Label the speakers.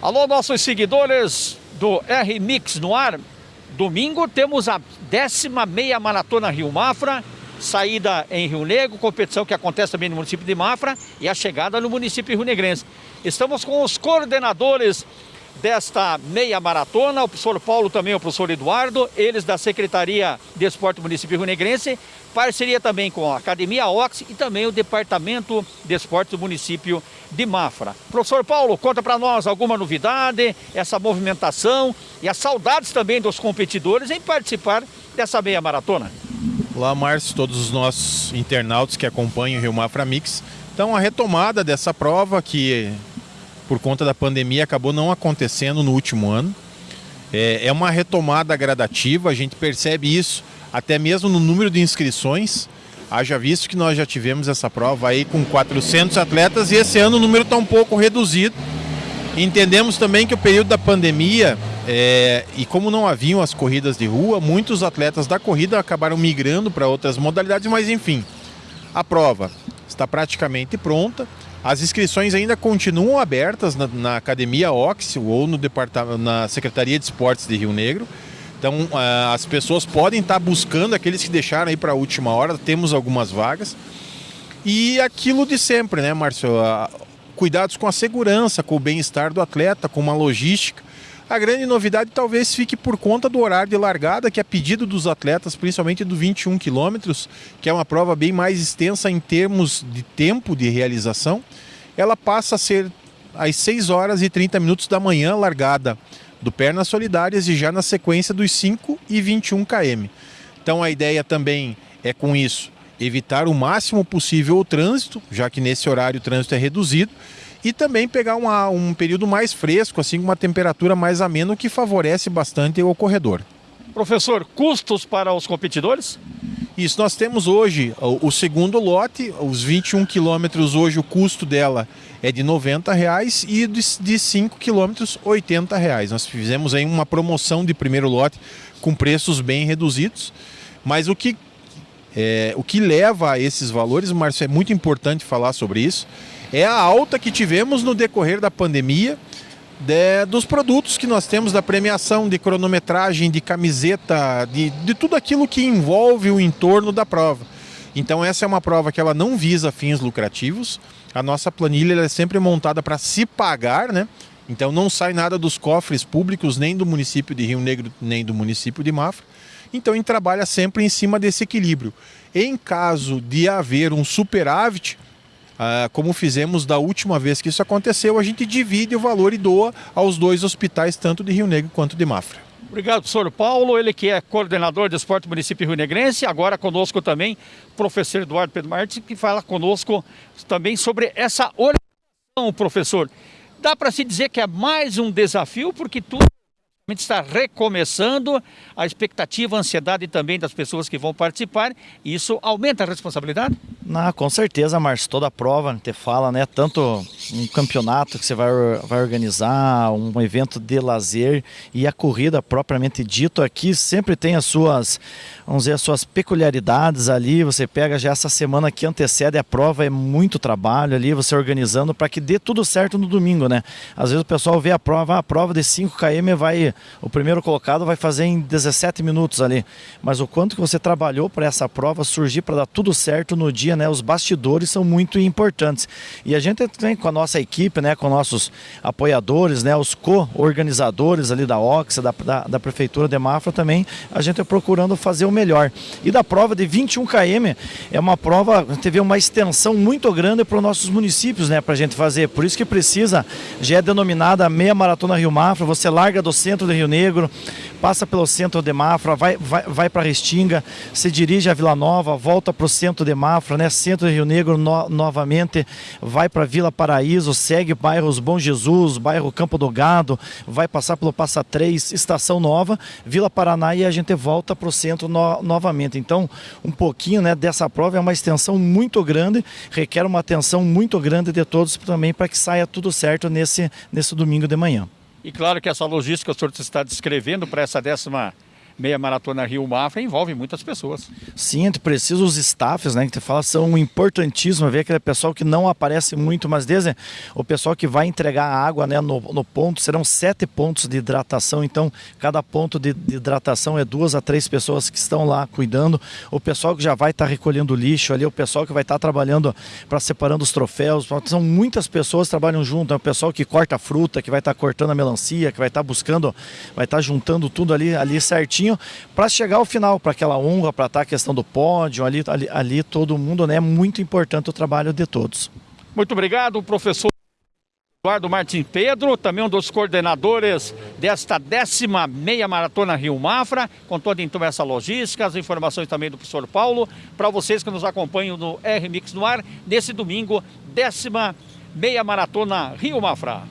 Speaker 1: Alô, nossos seguidores do R-Mix no ar. Domingo temos a décima meia maratona Rio Mafra, saída em Rio Negro, competição que acontece também no município de Mafra e a chegada no município Rio Negrense. Estamos com os coordenadores desta meia maratona, o professor Paulo também, o professor Eduardo, eles da Secretaria de Esporte Rio Negrense, parceria também com a Academia Ox e também o Departamento de Esporte do município de Mafra. Professor Paulo, conta para nós alguma novidade, essa movimentação e as saudades também dos competidores em participar dessa meia maratona.
Speaker 2: Olá, Márcio, todos os nossos internautas que acompanham o Rio Mafra Mix. Então, a retomada dessa prova que por conta da pandemia, acabou não acontecendo no último ano. É, é uma retomada gradativa, a gente percebe isso até mesmo no número de inscrições. Haja visto que nós já tivemos essa prova aí com 400 atletas e esse ano o número está um pouco reduzido. Entendemos também que o período da pandemia é, e como não haviam as corridas de rua, muitos atletas da corrida acabaram migrando para outras modalidades, mas enfim, a prova está praticamente pronta. As inscrições ainda continuam abertas na, na Academia Ox ou no departamento, na Secretaria de Esportes de Rio Negro. Então uh, as pessoas podem estar buscando aqueles que deixaram aí para a última hora, temos algumas vagas. E aquilo de sempre, né, Márcio? Uh, cuidados com a segurança, com o bem-estar do atleta, com uma logística. A grande novidade talvez fique por conta do horário de largada, que é pedido dos atletas, principalmente do 21 quilômetros, que é uma prova bem mais extensa em termos de tempo de realização. Ela passa a ser às 6 horas e 30 minutos da manhã, largada do Pernas Solidárias e já na sequência dos 5 e 21 km. Então a ideia também é com isso evitar o máximo possível o trânsito, já que nesse horário o trânsito é reduzido, e também pegar uma, um período mais fresco, assim com uma temperatura mais amena, que favorece bastante o corredor.
Speaker 1: Professor, custos para os competidores?
Speaker 2: Isso, nós temos hoje o, o segundo lote, os 21 quilômetros, hoje o custo dela é de 90 reais e de, de 5 quilômetros, 80 reais. Nós fizemos aí uma promoção de primeiro lote com preços bem reduzidos, mas o que, é, o que leva a esses valores, Márcio, é muito importante falar sobre isso, é a alta que tivemos no decorrer da pandemia de, dos produtos que nós temos da premiação, de cronometragem, de camiseta, de, de tudo aquilo que envolve o entorno da prova. Então essa é uma prova que ela não visa fins lucrativos. A nossa planilha é sempre montada para se pagar, né? Então não sai nada dos cofres públicos, nem do município de Rio Negro, nem do município de Mafra. Então a gente trabalha sempre em cima desse equilíbrio. Em caso de haver um superávit, ah, como fizemos da última vez que isso aconteceu, a gente divide o valor e doa aos dois hospitais, tanto de Rio Negro quanto de Mafra.
Speaker 1: Obrigado, professor Paulo, ele que é coordenador de esporte do município Rio Negrense, agora conosco também professor Eduardo Pedro Martins, que fala conosco também sobre essa orientação, professor. Dá para se dizer que é mais um desafio, porque tudo está recomeçando, a expectativa, a ansiedade também das pessoas que vão participar, isso aumenta a responsabilidade?
Speaker 3: Não, com certeza, Márcio, toda prova, te fala, né, tanto um campeonato que você vai, vai organizar, um evento de lazer e a corrida propriamente dito aqui sempre tem as suas, vamos dizer, as suas peculiaridades ali, você pega já essa semana que antecede a prova, é muito trabalho ali, você organizando para que dê tudo certo no domingo, né? Às vezes o pessoal vê a prova, a prova de 5 km vai o primeiro colocado vai fazer em 17 minutos ali. Mas o quanto que você trabalhou para essa prova surgir para dar tudo certo no dia, né? Os bastidores são muito importantes. E a gente tem com a nossa equipe, né? Com nossos apoiadores, né? Os co-organizadores ali da Oxa, da, da, da, Prefeitura de Mafra também, a gente é procurando fazer o melhor. E da prova de 21 km, é uma prova, teve uma extensão muito grande para os nossos municípios, né? Para a gente fazer. Por isso que precisa, já é denominada meia maratona Rio Mafra, você larga do centro de Rio Negro, passa pelo centro de Mafra, vai, vai, vai para Restinga, se dirige a Vila Nova, volta para o centro de Mafra, né? centro de Rio Negro no, novamente, vai para Vila Paraíso, segue bairros Bom Jesus, bairro Campo do Gado, vai passar pelo Passa 3, Estação Nova, Vila Paraná e a gente volta para o centro no, novamente. Então, um pouquinho né, dessa prova é uma extensão muito grande, requer uma atenção muito grande de todos também para que saia tudo certo nesse, nesse domingo de manhã.
Speaker 1: E claro que essa logística que o senhor está descrevendo para essa décima meia maratona Rio Mafra envolve muitas pessoas.
Speaker 3: Sim, gente precisa os staffs, né, que tu fala, são importantíssimos, ver aquele pessoal que não aparece muito, mas desde o pessoal que vai entregar a água né, no, no ponto, serão sete pontos de hidratação, então cada ponto de, de, hidratação é duas a três pessoas que estão lá cuidando, o pessoal que já vai estar tá recolhendo lixo ali, o pessoal que vai estar tá trabalhando para separando os troféus, são muitas pessoas que trabalham junto, é o pessoal que corta a fruta, que vai estar tá cortando a melancia, que vai estar tá buscando, vai estar tá juntando tudo ali, ali certinho para chegar ao final, para aquela honra, para estar tá a questão do pódio, ali, ali, ali todo mundo, né? É muito importante o trabalho de todos.
Speaker 1: Muito obrigado, professor. Eduardo Martins Pedro, também um dos coordenadores desta décima meia maratona Rio Mafra, com toda então essa logística, as informações também do professor Paulo, para vocês que nos acompanham no R-Mix no ar, nesse domingo, décima meia maratona Rio Mafra.